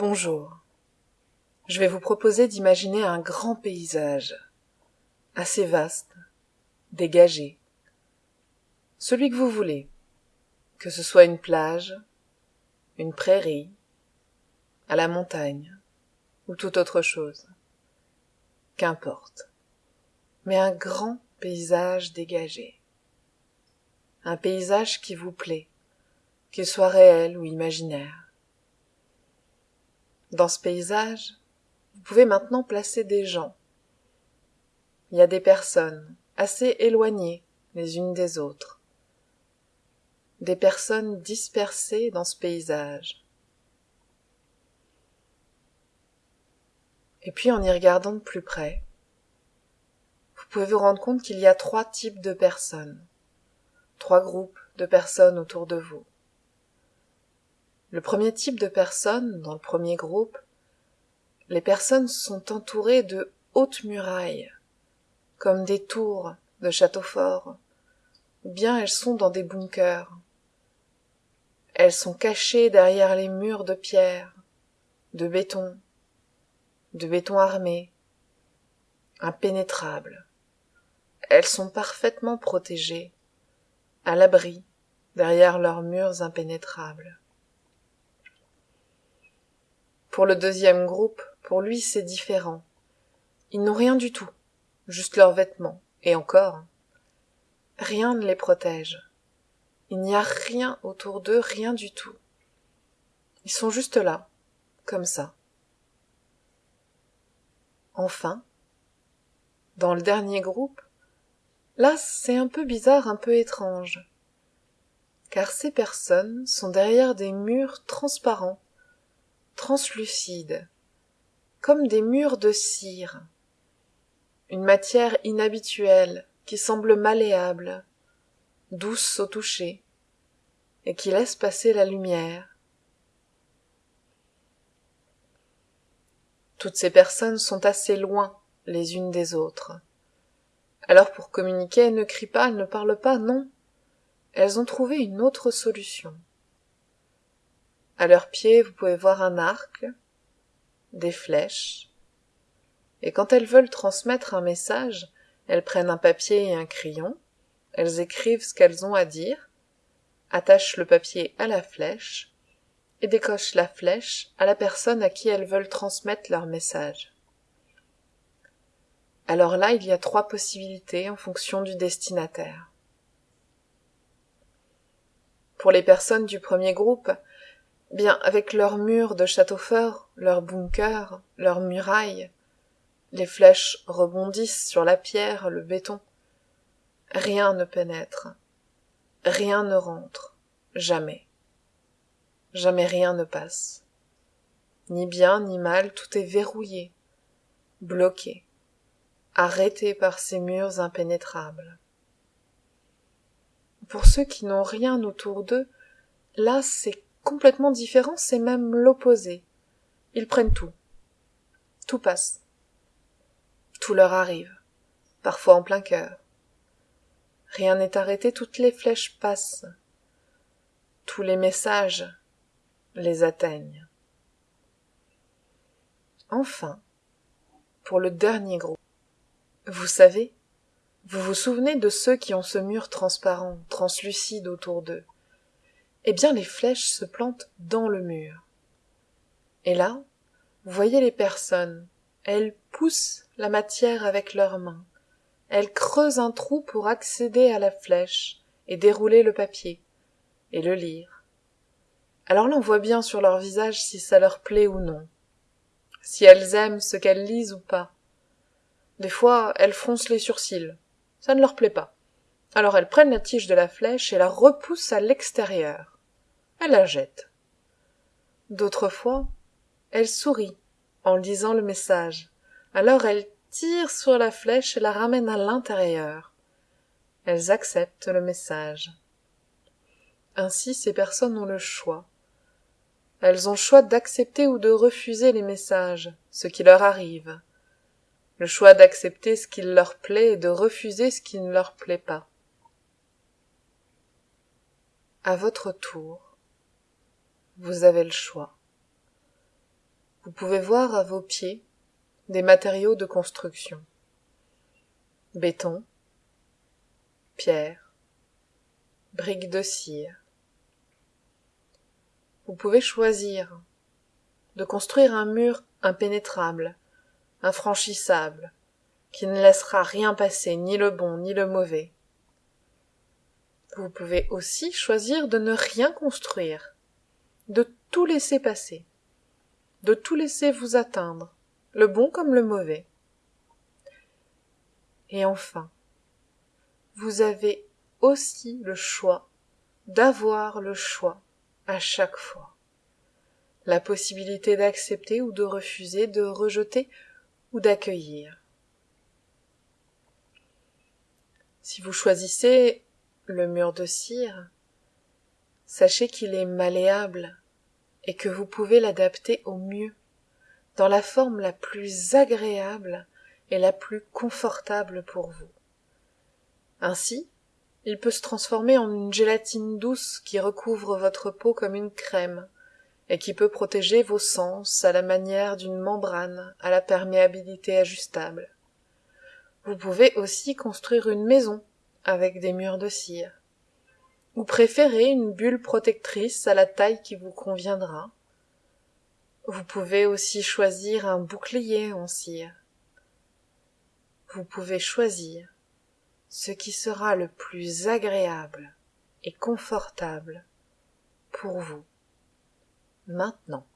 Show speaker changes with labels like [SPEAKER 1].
[SPEAKER 1] Bonjour. Je vais vous proposer d'imaginer un grand paysage, assez vaste, dégagé. Celui que vous voulez, que ce soit une plage, une prairie, à la montagne, ou toute autre chose. Qu'importe. Mais un grand paysage dégagé. Un paysage qui vous plaît, qu'il soit réel ou imaginaire. Dans ce paysage, vous pouvez maintenant placer des gens. Il y a des personnes assez éloignées les unes des autres. Des personnes dispersées dans ce paysage. Et puis en y regardant de plus près, vous pouvez vous rendre compte qu'il y a trois types de personnes, trois groupes de personnes autour de vous. Le premier type de personnes, dans le premier groupe, les personnes sont entourées de hautes murailles, comme des tours de châteaux forts, ou bien elles sont dans des bunkers. Elles sont cachées derrière les murs de pierre, de béton, de béton armé, impénétrables. Elles sont parfaitement protégées, à l'abri, derrière leurs murs impénétrables. Pour le deuxième groupe, pour lui c'est différent. Ils n'ont rien du tout, juste leurs vêtements, et encore. Rien ne les protège. Il n'y a rien autour d'eux, rien du tout. Ils sont juste là, comme ça. Enfin, dans le dernier groupe, là c'est un peu bizarre, un peu étrange, car ces personnes sont derrière des murs transparents, translucides, comme des murs de cire, une matière inhabituelle qui semble malléable, douce au toucher, et qui laisse passer la lumière. Toutes ces personnes sont assez loin les unes des autres. Alors pour communiquer, elles ne crient pas, elles ne parlent pas, non. Elles ont trouvé une autre solution. À leurs pieds, vous pouvez voir un arc, des flèches, et quand elles veulent transmettre un message, elles prennent un papier et un crayon, elles écrivent ce qu'elles ont à dire, attachent le papier à la flèche, et décochent la flèche à la personne à qui elles veulent transmettre leur message. Alors là, il y a trois possibilités en fonction du destinataire. Pour les personnes du premier groupe, bien avec leurs murs de château fort, leurs bunkers, leurs murailles, les flèches rebondissent sur la pierre, le béton. Rien ne pénètre, rien ne rentre, jamais. Jamais rien ne passe. Ni bien ni mal, tout est verrouillé, bloqué, arrêté par ces murs impénétrables. Pour ceux qui n'ont rien autour d'eux, là c'est complètement différent, c'est même l'opposé. Ils prennent tout. Tout passe. Tout leur arrive, parfois en plein cœur. Rien n'est arrêté, toutes les flèches passent. Tous les messages les atteignent. Enfin, pour le dernier groupe, vous savez, vous vous souvenez de ceux qui ont ce mur transparent, translucide autour d'eux? Eh bien les flèches se plantent dans le mur. Et là, vous voyez les personnes, elles poussent la matière avec leurs mains, elles creusent un trou pour accéder à la flèche et dérouler le papier, et le lire. Alors là on voit bien sur leur visage si ça leur plaît ou non, si elles aiment ce qu'elles lisent ou pas. Des fois, elles froncent les sourcils, ça ne leur plaît pas. Alors elles prennent la tige de la flèche et la repoussent à l'extérieur. Elles la jettent. D'autres fois, elles sourient en lisant le message. Alors elles tirent sur la flèche et la ramènent à l'intérieur. Elles acceptent le message. Ainsi ces personnes ont le choix. Elles ont le choix d'accepter ou de refuser les messages, ce qui leur arrive. Le choix d'accepter ce qui leur plaît et de refuser ce qui ne leur plaît pas à votre tour, vous avez le choix. vous pouvez voir à vos pieds des matériaux de construction. Béton pierre briques de cire. Vous pouvez choisir de construire un mur impénétrable infranchissable qui ne laissera rien passer ni le bon ni le mauvais vous pouvez aussi choisir de ne rien construire de tout laisser passer de tout laisser vous atteindre le bon comme le mauvais. Et enfin vous avez aussi le choix d'avoir le choix à chaque fois. La possibilité d'accepter ou de refuser de rejeter ou d'accueillir. Si vous choisissez le mur de cire. Sachez qu'il est malléable et que vous pouvez l'adapter au mieux dans la forme la plus agréable et la plus confortable pour vous. Ainsi il peut se transformer en une gélatine douce qui recouvre votre peau comme une crème et qui peut protéger vos sens à la manière d'une membrane à la perméabilité ajustable. Vous pouvez aussi construire une maison avec des murs de cire. Ou préférez une bulle protectrice à la taille qui vous conviendra. Vous pouvez aussi choisir un bouclier en cire. Vous pouvez choisir ce qui sera le plus agréable et confortable pour vous. Maintenant